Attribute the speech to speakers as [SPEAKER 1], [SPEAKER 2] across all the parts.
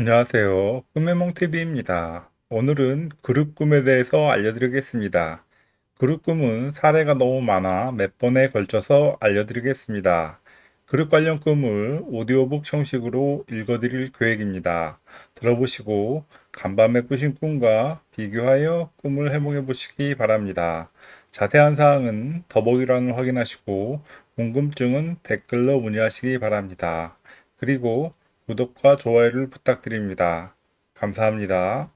[SPEAKER 1] 안녕하세요. 꿈의몽TV입니다. 오늘은 그룹 꿈에 대해서 알려드리겠습니다. 그룹 꿈은 사례가 너무 많아 몇 번에 걸쳐서 알려드리겠습니다. 그룹 관련 꿈을 오디오북 형식으로 읽어드릴 계획입니다. 들어보시고 간밤에 꾸신 꿈과 비교하여 꿈을 해몽해 보시기 바랍니다. 자세한 사항은 더보기란을 확인하시고 궁금증은 댓글로 문의하시기 바랍니다. 그리고 구독과 좋아요를 부탁드립니다. 감사합니다.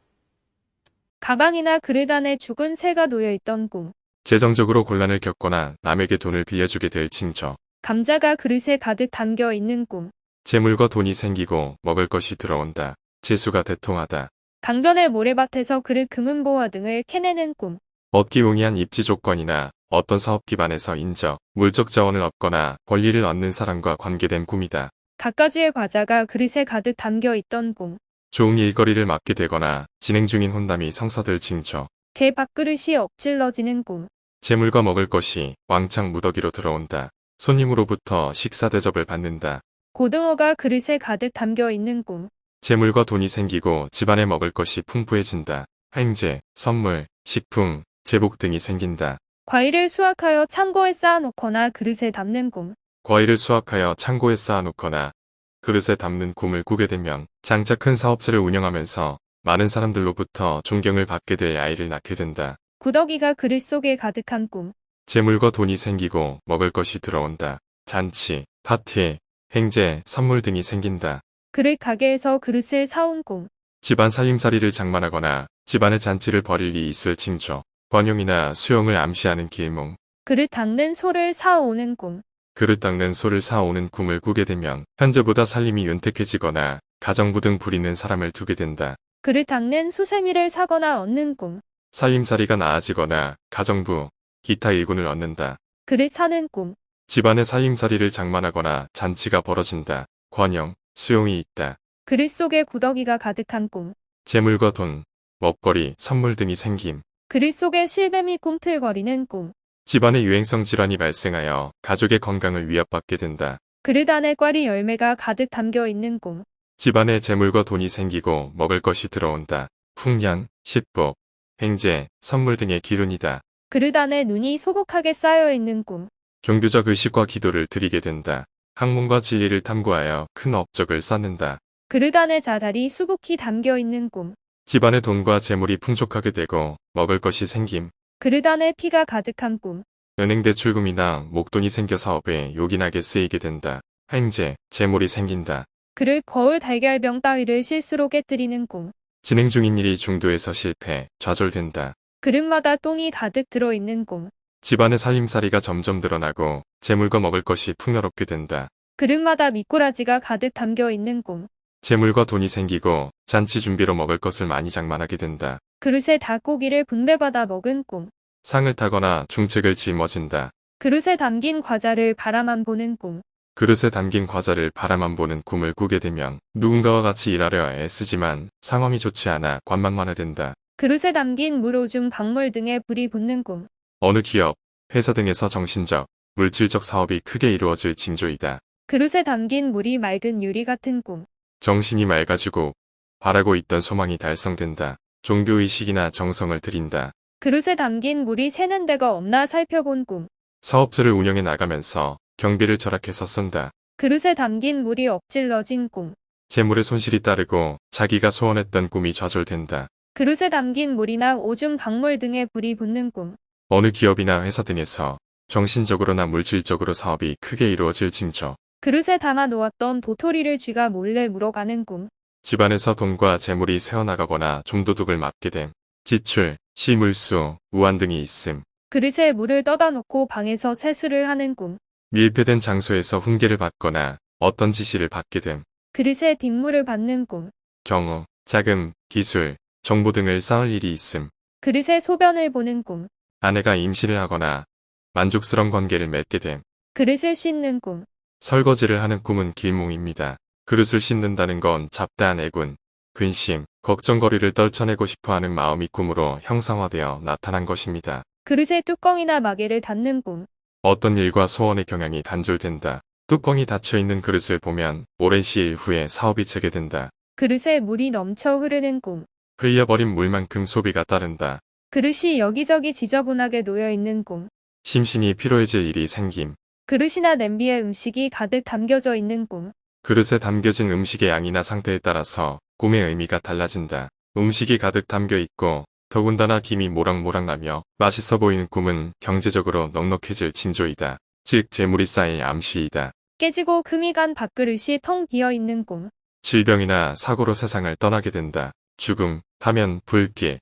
[SPEAKER 2] 가방이나 그릇 안에 죽은 새가 놓여 있던 꿈.
[SPEAKER 3] 재정적으로 곤란을 겪거나 남에게 돈을 빌려주게 될 징조.
[SPEAKER 2] 감자가 그릇에 가득 담겨 있는 꿈.
[SPEAKER 3] 재물과 돈이 생기고 먹을 것이 들어온다. 재수가 대통하다.
[SPEAKER 2] 강변의 모래밭에서 그릇 금은보화 등을 캐내는 꿈.
[SPEAKER 3] 얻기 용이한 입지 조건이나 어떤 사업 기반에서 인적, 물적 자원을 얻거나 권리를 얻는 사람과 관계된 꿈이다.
[SPEAKER 2] 갖가지의 과자가 그릇에 가득 담겨 있던 꿈.
[SPEAKER 3] 좋은 일거리를 맡게 되거나 진행 중인 혼담이 성사될 징조.
[SPEAKER 2] 개 밥그릇이 엎질러지는 꿈.
[SPEAKER 3] 재물과 먹을 것이 왕창 무더기로 들어온다. 손님으로부터 식사 대접을 받는다.
[SPEAKER 2] 고등어가 그릇에 가득 담겨 있는 꿈.
[SPEAKER 3] 재물과 돈이 생기고 집안에 먹을 것이 풍부해진다. 행제, 선물, 식품, 제복 등이 생긴다.
[SPEAKER 2] 과일을 수확하여 창고에 쌓아놓거나 그릇에 담는 꿈.
[SPEAKER 3] 과일을 수확하여 창고에 쌓아놓거나 그릇에 담는 꿈을 꾸게 되면 장차 큰 사업체를 운영하면서 많은 사람들로부터 존경을 받게 될 아이를 낳게 된다.
[SPEAKER 2] 구더기가 그릇 속에 가득한 꿈.
[SPEAKER 3] 재물과 돈이 생기고 먹을 것이 들어온다. 잔치, 파티, 행제, 선물 등이 생긴다.
[SPEAKER 2] 그릇 가게에서 그릇을 사온 꿈.
[SPEAKER 3] 집안 살림살이를 장만하거나 집안의 잔치를 벌일 리 있을 징조. 번용이나 수용을 암시하는 길몽.
[SPEAKER 2] 그릇 닦는 소를 사오는 꿈.
[SPEAKER 3] 그릇 닦는 소를 사오는 꿈을 꾸게 되면 현재보다 살림이 윤택해지거나 가정부 등 부리는 사람을 두게 된다.
[SPEAKER 2] 그릇 닦는 수세미를 사거나 얻는 꿈.
[SPEAKER 3] 살림살이가 나아지거나 가정부, 기타 일군을 얻는다.
[SPEAKER 2] 그릇 사는 꿈.
[SPEAKER 3] 집안의 살림살이를 장만하거나 잔치가 벌어진다. 권영, 수용이 있다.
[SPEAKER 2] 그릇 속에 구더기가 가득한 꿈.
[SPEAKER 3] 재물과 돈, 먹거리, 선물 등이 생김.
[SPEAKER 2] 그릇 속에 실뱀이 꿈틀거리는 꿈.
[SPEAKER 3] 집안에 유행성 질환이 발생하여 가족의 건강을 위협받게 된다.
[SPEAKER 2] 그릇 안에 꽈리 열매가 가득 담겨 있는 꿈.
[SPEAKER 3] 집안에 재물과 돈이 생기고 먹을 것이 들어온다. 풍년, 식복, 행제, 선물 등의 기운이다.
[SPEAKER 2] 그릇 안에 눈이 소복하게 쌓여 있는 꿈.
[SPEAKER 3] 종교적 의식과 기도를 드리게 된다. 학문과 진리를 탐구하여 큰 업적을 쌓는다.
[SPEAKER 2] 그릇 안에 자달이 수북히 담겨 있는 꿈.
[SPEAKER 3] 집안의 돈과 재물이 풍족하게 되고 먹을 것이 생김.
[SPEAKER 2] 그릇 안에 피가 가득한 꿈.
[SPEAKER 3] 은행 대출금이나 목돈이 생겨 사업에 요긴하게 쓰이게 된다. 행제, 재물이 생긴다.
[SPEAKER 2] 그릇 거울 달걀병 따위를 실수로 깨뜨리는 꿈.
[SPEAKER 3] 진행 중인 일이 중도에서 실패, 좌절된다.
[SPEAKER 2] 그릇마다 똥이 가득 들어있는 꿈.
[SPEAKER 3] 집안의 살림살이가 점점 드러나고 재물과 먹을 것이 풍요롭게 된다.
[SPEAKER 2] 그릇마다 미꾸라지가 가득 담겨 있는 꿈.
[SPEAKER 3] 재물과 돈이 생기고 잔치 준비로 먹을 것을 많이 장만하게 된다.
[SPEAKER 2] 그릇에 닭고기를 분배받아 먹은 꿈.
[SPEAKER 3] 상을 타거나 중책을 짊어진다.
[SPEAKER 2] 그릇에 담긴 과자를 바라만 보는 꿈.
[SPEAKER 3] 그릇에 담긴 과자를 바라만 보는 꿈을 꾸게 되면 누군가와 같이 일하려 애쓰지만 상황이 좋지 않아 관망만 하게 된다.
[SPEAKER 2] 그릇에 담긴 물 오줌 박물 등에 불이 붙는 꿈.
[SPEAKER 3] 어느 기업, 회사 등에서 정신적, 물질적 사업이 크게 이루어질 징조이다.
[SPEAKER 2] 그릇에 담긴 물이 맑은 유리 같은 꿈.
[SPEAKER 3] 정신이 맑아지고 바라고 있던 소망이 달성된다. 종교의식이나 정성을 들인다.
[SPEAKER 2] 그릇에 담긴 물이 새는 데가 없나 살펴본 꿈.
[SPEAKER 3] 사업체를 운영해 나가면서 경비를 절약해서 쓴다.
[SPEAKER 2] 그릇에 담긴 물이 엎질러진 꿈.
[SPEAKER 3] 재물의 손실이 따르고 자기가 소원했던 꿈이 좌절된다.
[SPEAKER 2] 그릇에 담긴 물이나 오줌 박물 등에 불이 붙는 꿈.
[SPEAKER 3] 어느 기업이나 회사 등에서 정신적으로나 물질적으로 사업이 크게 이루어질 징조.
[SPEAKER 2] 그릇에 담아 놓았던 도토리를 쥐가 몰래 물어가는 꿈.
[SPEAKER 3] 집안에서 돈과 재물이 새어나가거나 좀도둑을 맞게 됨. 지출, 시물수, 우한 등이 있음.
[SPEAKER 2] 그릇에 물을 떠다 놓고 방에서 세수를 하는 꿈.
[SPEAKER 3] 밀폐된 장소에서 훈계를 받거나 어떤 지시를 받게 됨.
[SPEAKER 2] 그릇에 빗물을 받는 꿈.
[SPEAKER 3] 경우, 자금, 기술, 정보 등을 쌓을 일이 있음.
[SPEAKER 2] 그릇에 소변을 보는 꿈.
[SPEAKER 3] 아내가 임신을 하거나 만족스러운 관계를 맺게 됨.
[SPEAKER 2] 그릇을 씻는 꿈.
[SPEAKER 3] 설거지를 하는 꿈은 길몽입니다. 그릇을 씻는다는 건 잡다한 애군, 근심, 걱정거리를 떨쳐내고 싶어하는 마음이 꿈으로 형상화되어 나타난 것입니다.
[SPEAKER 2] 그릇에 뚜껑이나 마개를 닫는 꿈.
[SPEAKER 3] 어떤 일과 소원의 경향이 단절된다. 뚜껑이 닫혀있는 그릇을 보면 오랜 시일 후에 사업이 재개된다.
[SPEAKER 2] 그릇에 물이 넘쳐 흐르는 꿈.
[SPEAKER 3] 흘려버린 물만큼 소비가 따른다.
[SPEAKER 2] 그릇이 여기저기 지저분하게 놓여 있는 꿈.
[SPEAKER 3] 심신이 피로해질 일이 생김.
[SPEAKER 2] 그릇이나 냄비에 음식이 가득 담겨져 있는 꿈.
[SPEAKER 3] 그릇에 담겨진 음식의 양이나 상태에 따라서 꿈의 의미가 달라진다. 음식이 가득 담겨 있고 더군다나 김이 모락모락 나며 맛있어 보이는 꿈은 경제적으로 넉넉해질 징조이다. 즉 재물이 쌓일 암시이다.
[SPEAKER 2] 깨지고 금이 간 밥그릇이 텅 비어 있는 꿈.
[SPEAKER 3] 질병이나 사고로 세상을 떠나게 된다. 죽음, 파면, 불길,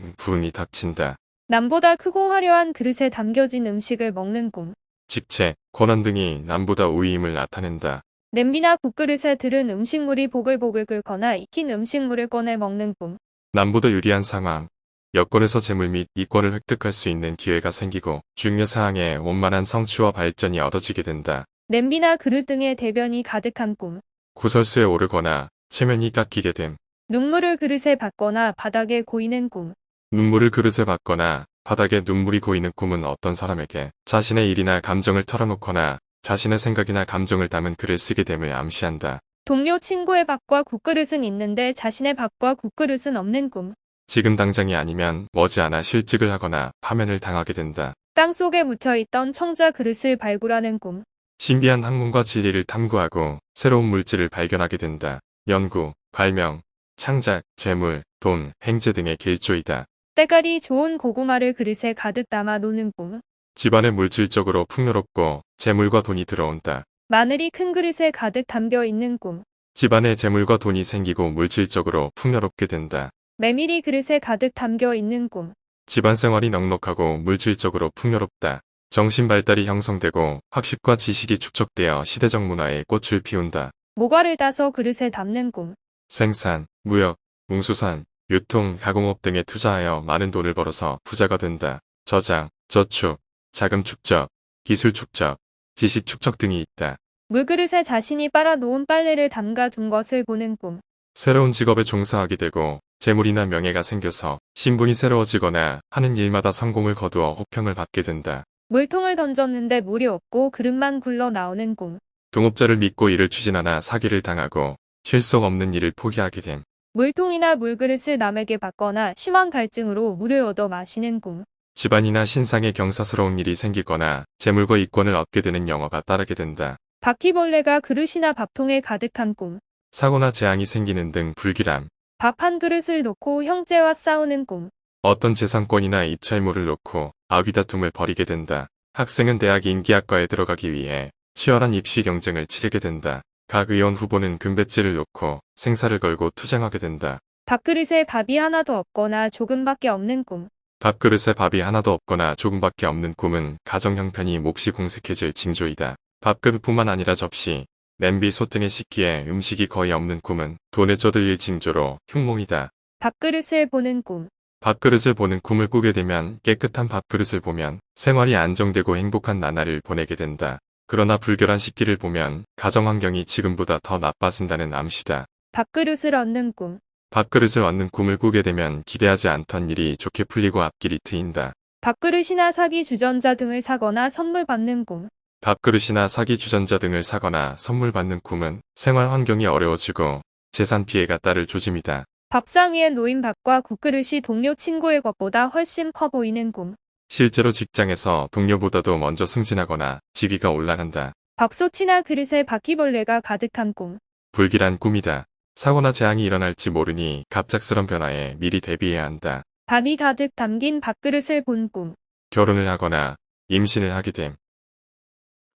[SPEAKER 3] 음, 불운이 닥친다.
[SPEAKER 2] 남보다 크고 화려한 그릇에 담겨진 음식을 먹는 꿈.
[SPEAKER 3] 직체, 고난 등이 남보다 우위임을 나타낸다.
[SPEAKER 2] 냄비나 국그릇에 들은 음식물이 보글보글 끓거나 익힌 음식물을 꺼내 먹는 꿈.
[SPEAKER 3] 남보다 유리한 상황, 여권에서 재물 및 이권을 획득할 수 있는 기회가 생기고 중요 사항에 원만한 성취와 발전이 얻어지게 된다.
[SPEAKER 2] 냄비나 그릇 등에 대변이 가득한 꿈.
[SPEAKER 3] 구설수에 오르거나 체면이 깎이게 됨.
[SPEAKER 2] 눈물을 그릇에 받거나 바닥에 고이는 꿈.
[SPEAKER 3] 눈물을 그릇에 받거나 바닥에 눈물이 고이는 꿈은 어떤 사람에게 자신의 일이나 감정을 털어놓거나 자신의 생각이나 감정을 담은 글을 쓰게 됨을 암시한다.
[SPEAKER 2] 동료 친구의 밥과 국그릇은 있는데 자신의 밥과 국그릇은 없는 꿈.
[SPEAKER 3] 지금 당장이 아니면 머지않아 실직을 하거나 파면을 당하게 된다.
[SPEAKER 2] 땅 속에 묻혀있던 청자 그릇을 발굴하는 꿈.
[SPEAKER 3] 신비한 학문과 진리를 탐구하고 새로운 물질을 발견하게 된다. 연구, 발명, 창작, 재물, 돈, 행제 등의 길조이다.
[SPEAKER 2] 때깔이 좋은 고구마를 그릇에 가득 담아 놓는 꿈.
[SPEAKER 3] 집안에 물질적으로 풍요롭고 재물과 돈이 들어온다.
[SPEAKER 2] 마늘이 큰 그릇에 가득 담겨 있는 꿈.
[SPEAKER 3] 집안에 재물과 돈이 생기고 물질적으로 풍요롭게 된다.
[SPEAKER 2] 메밀이 그릇에 가득 담겨 있는 꿈.
[SPEAKER 3] 집안 생활이 넉넉하고 물질적으로 풍요롭다. 정신 발달이 형성되고 학식과 지식이 축적되어 시대적 문화에 꽃을 피운다.
[SPEAKER 2] 모과를 따서 그릇에 담는 꿈.
[SPEAKER 3] 생산, 무역, 웅수산, 유통, 가공업 등에 투자하여 많은 돈을 벌어서 부자가 된다. 저장, 저축, 자금 축적, 기술 축적, 지식 축적 등이 있다.
[SPEAKER 2] 물그릇에 자신이 빨아놓은 빨래를 담가 둔 것을 보는 꿈.
[SPEAKER 3] 새로운 직업에 종사하게 되고 재물이나 명예가 생겨서 신분이 새로워지거나 하는 일마다 성공을 거두어 호평을 받게 된다.
[SPEAKER 2] 물통을 던졌는데 물이 없고 그릇만 굴러 나오는 꿈.
[SPEAKER 3] 동업자를 믿고 일을 추진하나 사기를 당하고 실속 없는 일을 포기하게 됨.
[SPEAKER 2] 물통이나 물그릇을 남에게 받거나 심한 갈증으로 물을 얻어 마시는 꿈.
[SPEAKER 3] 집안이나 신상에 경사스러운 일이 생기거나 재물과 이권을 얻게 되는 영화가 따르게 된다.
[SPEAKER 2] 바퀴벌레가 그릇이나 밥통에 가득한 꿈.
[SPEAKER 3] 사고나 재앙이 생기는 등 불길함.
[SPEAKER 2] 밥 한 그릇을 놓고 형제와 싸우는 꿈.
[SPEAKER 3] 어떤 재산권이나 입찰물을 놓고 아귀다툼을 벌이게 된다. 학생은 대학 인기학과에 들어가기 위해 치열한 입시 경쟁을 치르게 된다. 각 의원 후보는 금배지를 놓고 생사를 걸고 투쟁하게 된다.
[SPEAKER 2] 밥그릇에 밥이 하나도 없거나 조금밖에 없는 꿈.
[SPEAKER 3] 밥그릇에 밥이 하나도 없거나 조금밖에 없는 꿈은 가정 형편이 몹시 공색해질 징조이다. 밥그릇뿐만 아니라 접시, 냄비, 솥 등의 식기에 음식이 거의 없는 꿈은 돈에 쪼들릴 징조로 흉몽이다.
[SPEAKER 2] 밥그릇을 보는 꿈.
[SPEAKER 3] 밥그릇을 보는 꿈을 꾸게 되면 깨끗한 밥그릇을 보면 생활이 안정되고 행복한 나날을 보내게 된다. 그러나 불결한 식기를 보면 가정 환경이 지금보다 더 나빠진다는 암시다.
[SPEAKER 2] 밥그릇을 얻는 꿈.
[SPEAKER 3] 밥그릇을 얻는 꿈을 꾸게 되면 기대하지 않던 일이 좋게 풀리고 앞길이 트인다.
[SPEAKER 2] 밥그릇이나 사기 주전자 등을 사거나 선물 받는 꿈.
[SPEAKER 3] 밥그릇이나 사기 주전자 등을 사거나 선물 받는 꿈은 생활 환경이 어려워지고 재산 피해가 따를 조짐이다.
[SPEAKER 2] 밥상 위에 놓인 밥과 국그릇이 동료 친구의 것보다 훨씬 커 보이는 꿈.
[SPEAKER 3] 실제로 직장에서 동료보다도 먼저 승진하거나 직위가 올라간다.
[SPEAKER 2] 밥솥이나 그릇에 바퀴벌레가 가득한 꿈.
[SPEAKER 3] 불길한 꿈이다. 사고나 재앙이 일어날지 모르니 갑작스런 변화에 미리 대비해야 한다.
[SPEAKER 2] 밥이 가득 담긴 밥그릇을 본 꿈.
[SPEAKER 3] 결혼을 하거나 임신을 하게 됨.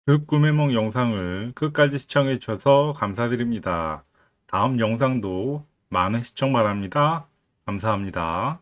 [SPEAKER 1] 그 꿈의梦 영상을 끝까지 시청해 주셔서 감사드립니다. 다음 영상도 많은 시청 바랍니다. 감사합니다.